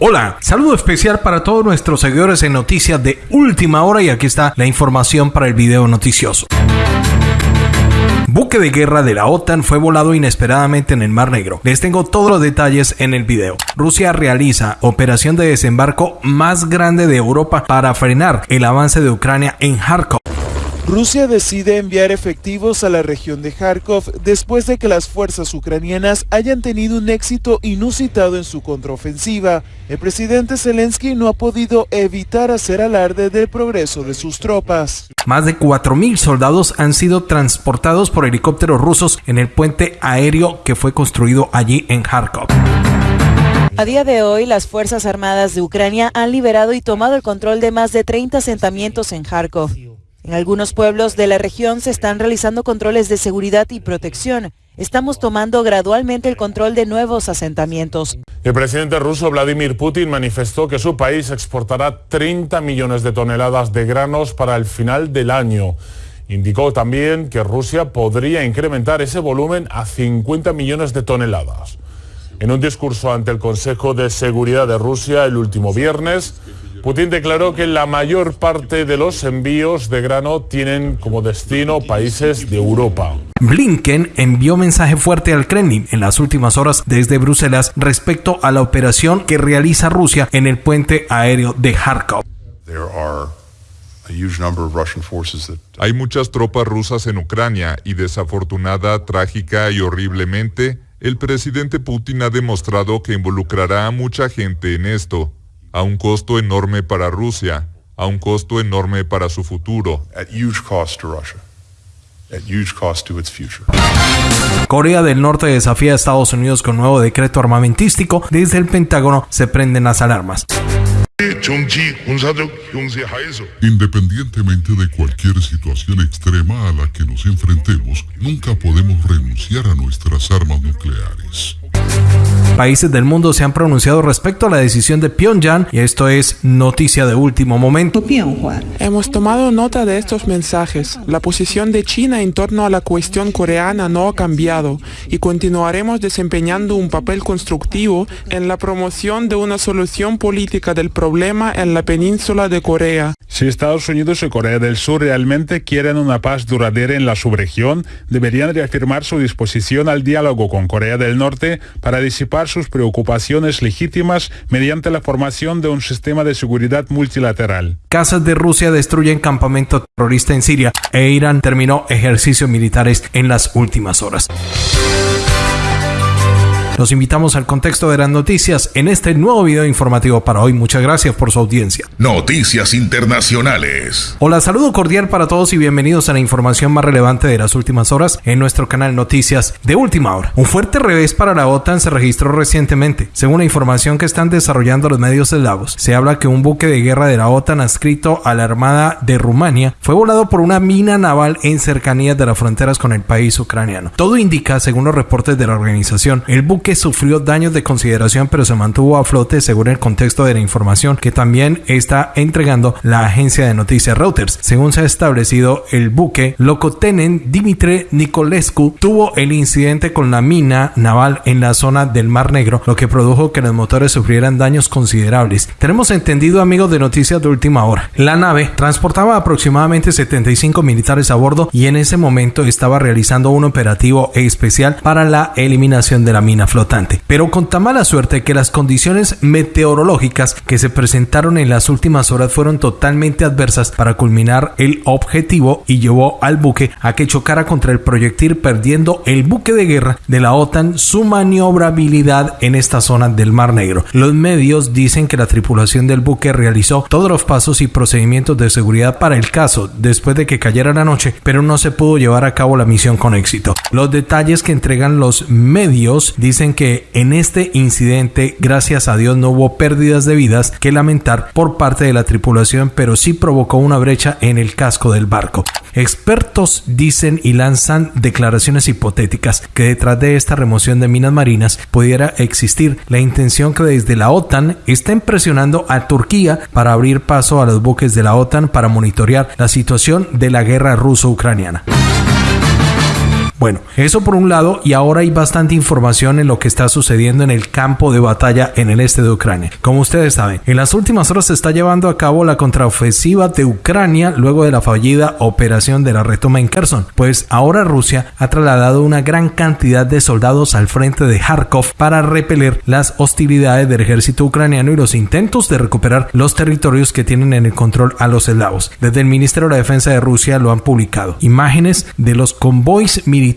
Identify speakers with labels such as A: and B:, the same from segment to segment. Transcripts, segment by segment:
A: Hola, saludo especial para todos nuestros seguidores en noticias de última hora y aquí está la información para el video noticioso. Buque de guerra de la OTAN fue volado inesperadamente en el Mar Negro. Les tengo todos los detalles en el video. Rusia realiza operación de desembarco más grande de Europa para frenar el avance de Ucrania en Kharkov.
B: Rusia decide enviar efectivos a la región de Kharkov después de que las fuerzas ucranianas hayan tenido un éxito inusitado en su contraofensiva. El presidente Zelensky no ha podido evitar hacer alarde del progreso de sus tropas.
A: Más de 4.000 soldados han sido transportados por helicópteros rusos en el puente aéreo que fue construido allí en Kharkov.
C: A día de hoy, las Fuerzas Armadas de Ucrania han liberado y tomado el control de más de 30 asentamientos en Kharkov. En algunos pueblos de la región se están realizando controles de seguridad y protección. Estamos tomando gradualmente el control de nuevos asentamientos.
D: El presidente ruso Vladimir Putin manifestó que su país exportará 30 millones de toneladas de granos para el final del año. Indicó también que Rusia podría incrementar ese volumen a 50 millones de toneladas. En un discurso ante el Consejo de Seguridad de Rusia el último viernes, Putin declaró que la mayor parte de los envíos de grano tienen como destino países de Europa.
A: Blinken envió mensaje fuerte al Kremlin en las últimas horas desde Bruselas respecto a la operación que realiza Rusia en el puente aéreo de Kharkov.
E: Hay muchas tropas rusas en Ucrania y desafortunada, trágica y horriblemente, el presidente Putin ha demostrado que involucrará a mucha gente en esto a un costo enorme para Rusia, a un costo enorme para su futuro.
A: Corea del Norte desafía a Estados Unidos con nuevo decreto armamentístico. Desde el Pentágono se prenden las alarmas.
F: Independientemente de cualquier situación extrema a la que nos enfrentemos, nunca podemos renunciar a nuestras armas nucleares.
A: Países del mundo se han pronunciado respecto a la decisión de Pyongyang y esto es noticia de último momento.
G: Hemos tomado nota de estos mensajes. La posición de China en torno a la cuestión coreana no ha cambiado y continuaremos desempeñando un papel constructivo en la promoción de una solución política del problema en la península de Corea.
H: Si Estados Unidos y Corea del Sur realmente quieren una paz duradera en la subregión, deberían reafirmar su disposición al diálogo con Corea del Norte para disipar sus preocupaciones legítimas mediante la formación de un sistema de seguridad multilateral.
A: Casas de Rusia destruyen campamento terrorista en Siria e Irán terminó ejercicios militares en las últimas horas. Los invitamos al contexto de las noticias en este nuevo video informativo para hoy. Muchas gracias por su audiencia.
F: Noticias Internacionales.
A: Hola, saludo cordial para todos y bienvenidos a la información más relevante de las últimas horas en nuestro canal Noticias de Última Hora. Un fuerte revés para la OTAN se registró recientemente. Según la información que están desarrollando los medios eslavos, se habla que un buque de guerra de la OTAN adscrito a la Armada de Rumania fue volado por una mina naval en cercanías de las fronteras con el país ucraniano. Todo indica, según los reportes de la organización, el buque sufrió daños de consideración pero se mantuvo a flote según el contexto de la información que también está entregando la agencia de noticias Reuters. Según se ha establecido, el buque Lokotenen Dimitri Nicolescu tuvo el incidente con la mina naval en la zona del Mar Negro, lo que produjo que los motores sufrieran daños considerables. Tenemos entendido, amigos de noticias de última hora, la nave transportaba aproximadamente 75 militares a bordo y en ese momento estaba realizando un operativo especial para la eliminación de la mina flotante pero con tan mala suerte que las condiciones meteorológicas que se presentaron en las últimas horas fueron totalmente adversas para culminar el objetivo y llevó al buque a que chocara contra el proyectil perdiendo el buque de guerra de la OTAN su maniobrabilidad en esta zona del Mar Negro. Los medios dicen que la tripulación del buque realizó todos los pasos y procedimientos de seguridad para el caso después de que cayera la noche, pero no se pudo llevar a cabo la misión con éxito. Los detalles que entregan los medios dicen que en este incidente, gracias a Dios, no hubo pérdidas de vidas que lamentar por parte de la tripulación, pero sí provocó una brecha en el casco del barco. Expertos dicen y lanzan declaraciones hipotéticas que detrás de esta remoción de minas marinas pudiera existir la intención que desde la OTAN estén presionando a Turquía para abrir paso a los buques de la OTAN para monitorear la situación de la guerra ruso-ucraniana. Bueno, eso por un lado y ahora hay bastante información en lo que está sucediendo en el campo de batalla en el este de Ucrania. Como ustedes saben, en las últimas horas se está llevando a cabo la contraofensiva de Ucrania luego de la fallida operación de la retoma en Kherson, pues ahora Rusia ha trasladado una gran cantidad de soldados al frente de Kharkov para repeler las hostilidades del ejército ucraniano y los intentos de recuperar los territorios que tienen en el control a los eslavos. Desde el Ministerio de la Defensa de Rusia lo han publicado. Imágenes de los convoys militares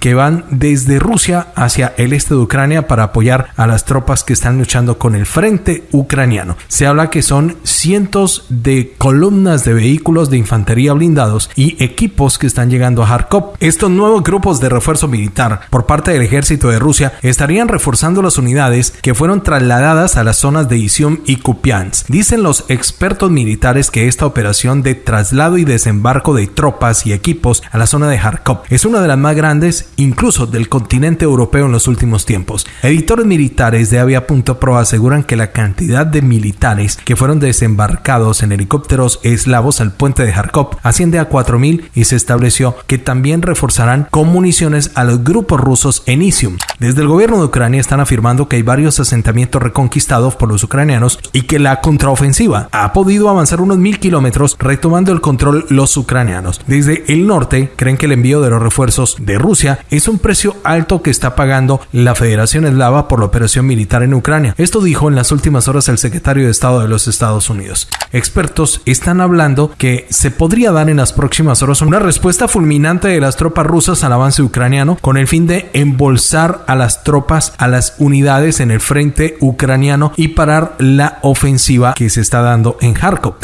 A: que van desde Rusia hacia el este de Ucrania para apoyar a las tropas que están luchando con el frente ucraniano. Se habla que son cientos de columnas de vehículos de infantería blindados y equipos que están llegando a Kharkov. Estos nuevos grupos de refuerzo militar por parte del ejército de Rusia estarían reforzando las unidades que fueron trasladadas a las zonas de Isium y Kupiansk. Dicen los expertos militares que esta operación de traslado y desembarco de tropas y equipos a la zona de Kharkov es una de las más grandes incluso del continente europeo en los últimos tiempos. Editores militares de Avia.pro aseguran que la cantidad de militares que fueron desembarcados en helicópteros eslavos al puente de Kharkov asciende a 4.000 y se estableció que también reforzarán con municiones a los grupos rusos en Isium. Desde el gobierno de Ucrania están afirmando que hay varios asentamientos reconquistados por los ucranianos y que la contraofensiva ha podido avanzar unos mil kilómetros retomando el control los ucranianos. Desde el norte creen que el envío de los refuerzos de Rusia es un precio alto que está pagando la Federación Eslava por la operación militar en Ucrania. Esto dijo en las últimas horas el secretario de Estado de los Estados Unidos. Expertos están hablando que se podría dar en las próximas horas una respuesta fulminante de las tropas rusas al avance ucraniano con el fin de embolsar a las tropas, a las unidades en el frente ucraniano y parar la ofensiva que se está dando en Kharkov.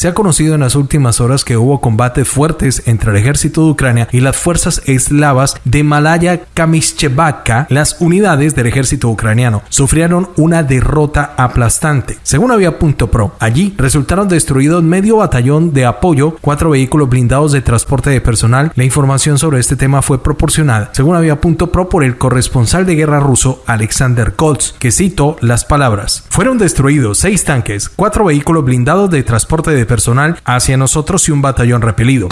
A: Se ha conocido en las últimas horas que hubo combates fuertes entre el ejército de Ucrania y las fuerzas eslavas de Malaya Kamishchevaka. Las unidades del ejército ucraniano sufrieron una derrota aplastante. Según Avia.pro, allí resultaron destruidos medio batallón de apoyo, cuatro vehículos blindados de transporte de personal. La información sobre este tema fue proporcionada, según Avia.pro, por el corresponsal de guerra ruso Alexander Koltz, que citó las palabras. Fueron destruidos seis tanques, cuatro vehículos blindados de transporte de personal hacia nosotros y un batallón repelido.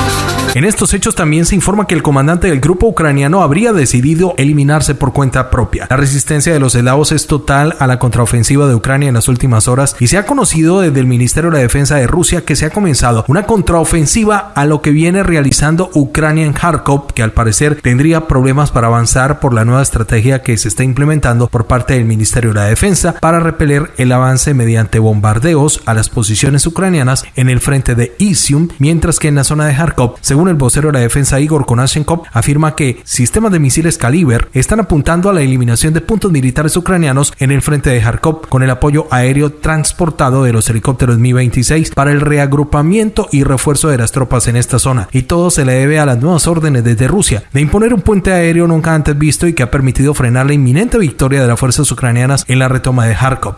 A: En estos hechos también se informa que el comandante del grupo ucraniano habría decidido eliminarse por cuenta propia. La resistencia de los eslavos es total a la contraofensiva de Ucrania en las últimas horas y se ha conocido desde el Ministerio de Defensa de Rusia que se ha comenzado una contraofensiva a lo que viene realizando Ucrania en Kharkov, que al parecer tendría problemas para avanzar por la nueva estrategia que se está implementando por parte del Ministerio de la Defensa para repeler el avance mediante bombardeos a las posiciones ucranianas en el frente de Isium, mientras que en la zona de Kharkov, según el vocero de la defensa Igor Konashenkov, afirma que sistemas de misiles Kaliber están apuntando a la eliminación de puntos militares ucranianos en el frente de Kharkov con el apoyo aéreo transportado de los helicópteros Mi-26 para el reagrupamiento y refuerzo de las tropas en esta zona. Y todo se le debe a las nuevas órdenes desde Rusia de imponer un puente aéreo nunca antes visto y que ha permitido frenar la inminente victoria de las fuerzas ucranianas en la retoma de Kharkov.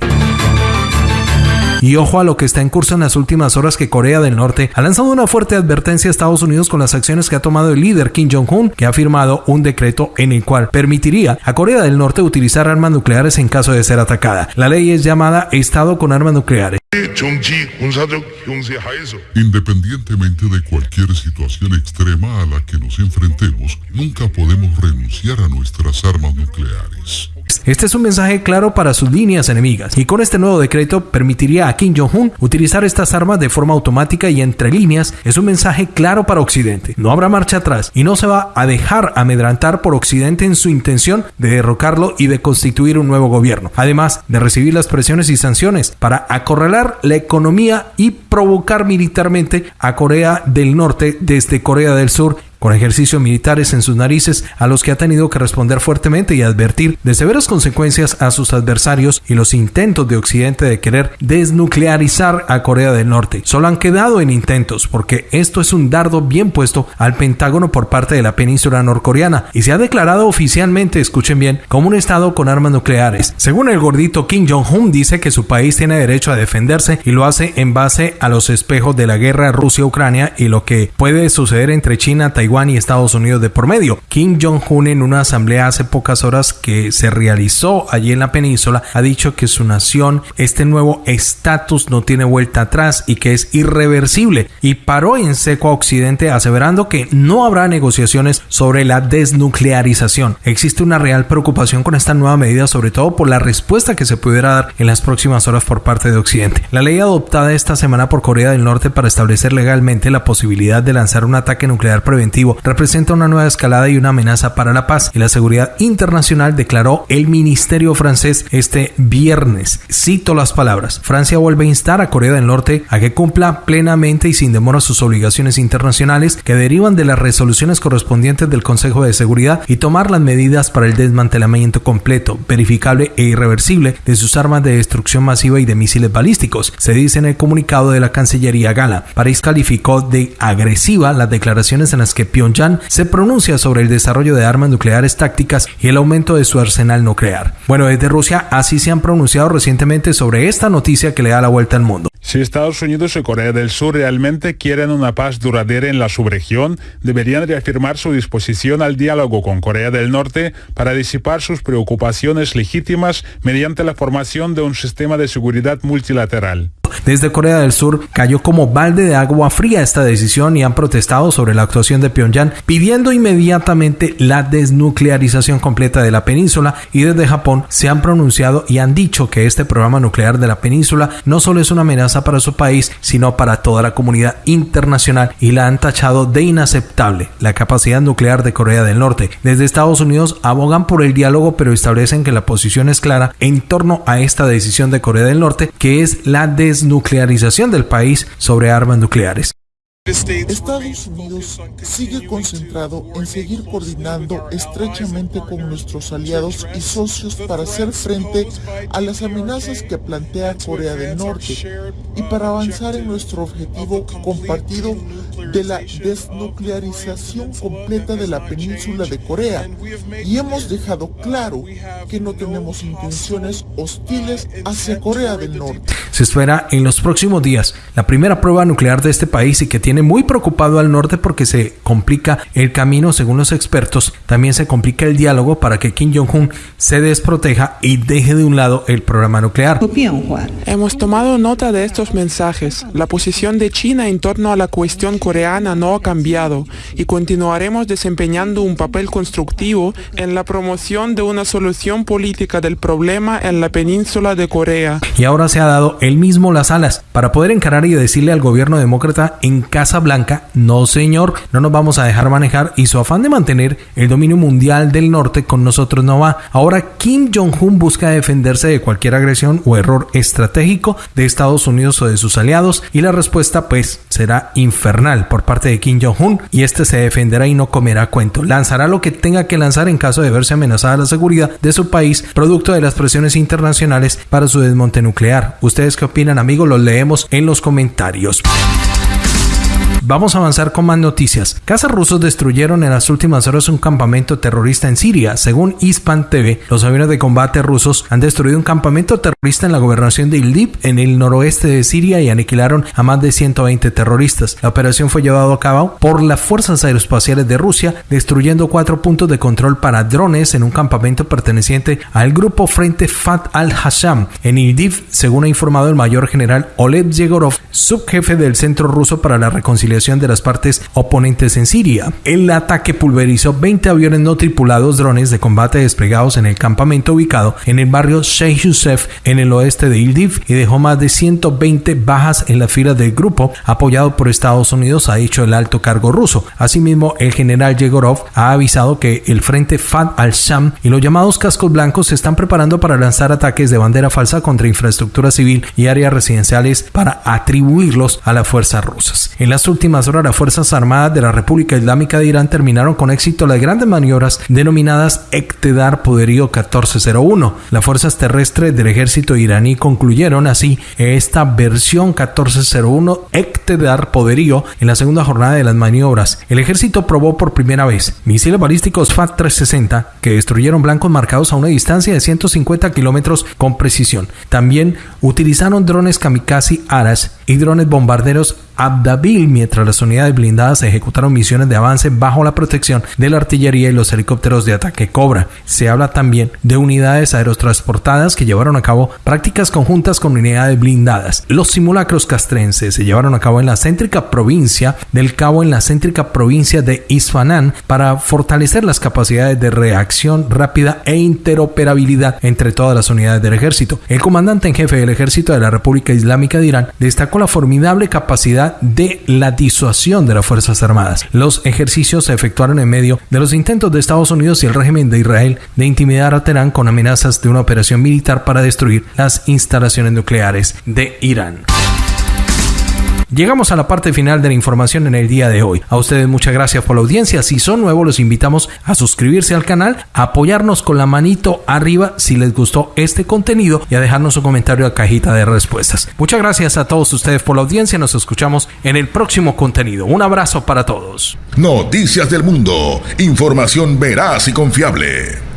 A: Y ojo a lo que está en curso en las últimas horas que Corea del Norte ha lanzado una fuerte advertencia a Estados Unidos con las acciones que ha tomado el líder Kim Jong-un, que ha firmado un decreto en el cual permitiría a Corea del Norte utilizar armas nucleares en caso de ser atacada. La ley es llamada Estado con armas nucleares.
F: Independientemente de cualquier situación extrema a la que nos enfrentemos, nunca podemos renunciar a nuestras armas nucleares.
A: Este es un mensaje claro para sus líneas enemigas y con este nuevo decreto permitiría a Kim Jong-un utilizar estas armas de forma automática y entre líneas es un mensaje claro para Occidente. No habrá marcha atrás y no se va a dejar amedrantar por Occidente en su intención de derrocarlo y de constituir un nuevo gobierno, además de recibir las presiones y sanciones para acorralar la economía y provocar militarmente a Corea del Norte desde Corea del Sur con ejercicios militares en sus narices a los que ha tenido que responder fuertemente y advertir de severas consecuencias a sus adversarios y los intentos de Occidente de querer desnuclearizar a Corea del Norte. Solo han quedado en intentos porque esto es un dardo bien puesto al Pentágono por parte de la península norcoreana y se ha declarado oficialmente, escuchen bien, como un estado con armas nucleares. Según el gordito Kim Jong-un dice que su país tiene derecho a defenderse y lo hace en base a los espejos de la guerra Rusia-Ucrania y lo que puede suceder entre China, Taiwán Y Estados Unidos de por medio. Kim Jong-un en una asamblea hace pocas horas que se realizó allí en la península ha dicho que su nación, este nuevo estatus no tiene vuelta atrás y que es irreversible y paró en seco a Occidente aseverando que no habrá negociaciones sobre la desnuclearización. Existe una real preocupación con esta nueva medida sobre todo por la respuesta que se pudiera dar en las próximas horas por parte de Occidente. La ley adoptada esta semana por Corea del Norte para establecer legalmente la posibilidad de lanzar un ataque nuclear preventivo representa una nueva escalada y una amenaza para la paz y la seguridad internacional, declaró el Ministerio francés este viernes. Cito las palabras. Francia vuelve a instar a Corea del Norte a que cumpla plenamente y sin demora sus obligaciones internacionales que derivan de las resoluciones correspondientes del Consejo de Seguridad y tomar las medidas para el desmantelamiento completo, verificable e irreversible de sus armas de destrucción masiva y de misiles balísticos. Se dice en el comunicado de la Cancillería Gala. París calificó de agresiva las declaraciones en las que Pyongyang se pronuncia sobre el desarrollo de armas nucleares tácticas y el aumento de su arsenal nuclear. Bueno, desde Rusia así se han pronunciado recientemente sobre esta noticia que le da la vuelta al mundo.
H: Si Estados Unidos y Corea del Sur realmente quieren una paz duradera en la subregión, deberían reafirmar su disposición al diálogo con Corea del Norte para disipar sus preocupaciones legítimas mediante la formación de un sistema de seguridad multilateral.
A: Desde Corea del Sur cayó como balde de agua fría esta decisión y han protestado sobre la actuación de Pyongyang pidiendo inmediatamente la desnuclearización completa de la península y desde Japón se han pronunciado y han dicho que este programa nuclear de la península no solo es una amenaza para su país sino para toda la comunidad internacional y la han tachado de inaceptable la capacidad nuclear de Corea del Norte. Desde Estados Unidos abogan por el diálogo pero establecen que la posición es clara en torno a esta decisión de Corea del Norte que es la desnuclearización nuclearización del país sobre armas nucleares.
I: Estados Unidos sigue concentrado en seguir coordinando estrechamente con nuestros aliados y socios para hacer frente a las amenazas que plantea Corea del Norte y para avanzar en nuestro objetivo compartido de la desnuclearización completa de la península de Corea y hemos dejado claro que no tenemos intenciones hostiles hacia Corea del Norte.
A: Se espera en los próximos días la primera prueba nuclear de este país y que tiene muy preocupado al norte porque se complica el camino según los expertos, también se complica el diálogo para que Kim Jong-un se desproteja y deje de un lado el programa nuclear.
G: Hemos tomado nota de estos mensajes. La posición de China en torno a la cuestión coreana no ha cambiado y continuaremos desempeñando un papel constructivo en la promoción de una solución política del problema en la península de Corea.
A: Y ahora se ha dado él mismo las alas para poder encarar y decirle al gobierno demócrata en Casa Blanca, no señor, no nos vamos a dejar manejar y su afán de mantener el dominio mundial del norte con nosotros no va. Ahora Kim Jong-un busca defenderse de cualquier agresión o error estratégico de Estados Unidos o de sus aliados y la respuesta pues será infernal por parte de Kim Jong-un y este se defenderá y no comerá cuento. Lanzará lo que tenga que lanzar en caso de verse amenazada la seguridad de su país, producto de las presiones internacionales para su desmonte nuclear. ¿Ustedes qué opinan, amigos? Los leemos en los comentarios. Vamos a avanzar con más noticias. Cazas rusos destruyeron en las últimas horas un campamento terrorista en Siria. Según Ispan TV, los aviones de combate rusos han destruido un campamento terrorista en la gobernación de Idlib, en el noroeste de Siria, y aniquilaron a más de 120 terroristas. La operación fue llevada a cabo por las fuerzas aeroespaciales de Rusia, destruyendo cuatro puntos de control para drones en un campamento perteneciente al grupo Frente Fat al-Hasham en Idlib, según ha informado el mayor general Oleg Yegorov, subjefe del Centro Ruso para la Reconciliación de las partes oponentes en Siria. El ataque pulverizó 20 aviones no tripulados drones de combate desplegados en el campamento ubicado en el barrio Sheikh Youssef en el oeste de Idlib y dejó más de 120 bajas en la fila del grupo apoyado por Estados Unidos, ha dicho el alto cargo ruso. Asimismo, el general Yegorov ha avisado que el frente Fat al-Sham y los llamados cascos blancos se están preparando para lanzar ataques de bandera falsa contra infraestructura civil y áreas residenciales para atribuirlos a las fuerzas rusas. En las últimas horas las Fuerzas Armadas de la República Islámica de Irán terminaron con éxito las grandes maniobras denominadas Ektedar Poderío 1401. Las fuerzas terrestres del ejército iraní concluyeron así esta versión 1401 Ektedar Poderío en la segunda jornada de las maniobras. El ejército probó por primera vez misiles balísticos FAT-360 que destruyeron blancos marcados a una distancia de 150 kilómetros con precisión. También utilizaron drones kamikaze Aras y drones bombarderos Abdabil mientras las unidades blindadas ejecutaron misiones de avance bajo la protección de la artillería y los helicópteros de ataque Cobra. Se habla también de unidades aerotransportadas que llevaron a cabo prácticas conjuntas con unidades blindadas. Los simulacros castrenses se llevaron a cabo en la céntrica provincia del Cabo en la céntrica provincia de Isfahan para fortalecer las capacidades de reacción rápida e interoperabilidad entre todas las unidades del ejército. El comandante en jefe del ejército de la República Islámica de Irán destacó la formidable capacidad de la disuasión de las Fuerzas Armadas. Los ejercicios se efectuaron en medio de los intentos de Estados Unidos y el régimen de Israel de intimidar a Teherán con amenazas de una operación militar para destruir las instalaciones nucleares de Irán. Llegamos a la parte final de la información en el día de hoy. A ustedes muchas gracias por la audiencia. Si son nuevos, los invitamos a suscribirse al canal, a apoyarnos con la manito arriba si les gustó este contenido y a dejarnos un comentario en la cajita de respuestas. Muchas gracias a todos ustedes por la audiencia. Nos escuchamos en el próximo contenido. Un abrazo para todos.
J: Noticias del Mundo. Información veraz y confiable.